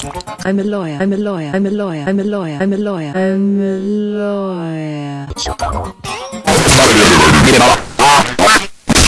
I'm a lawyer. I'm a lawyer. I'm a lawyer. I'm a lawyer. I'm a lawyer. I'm a lawyer.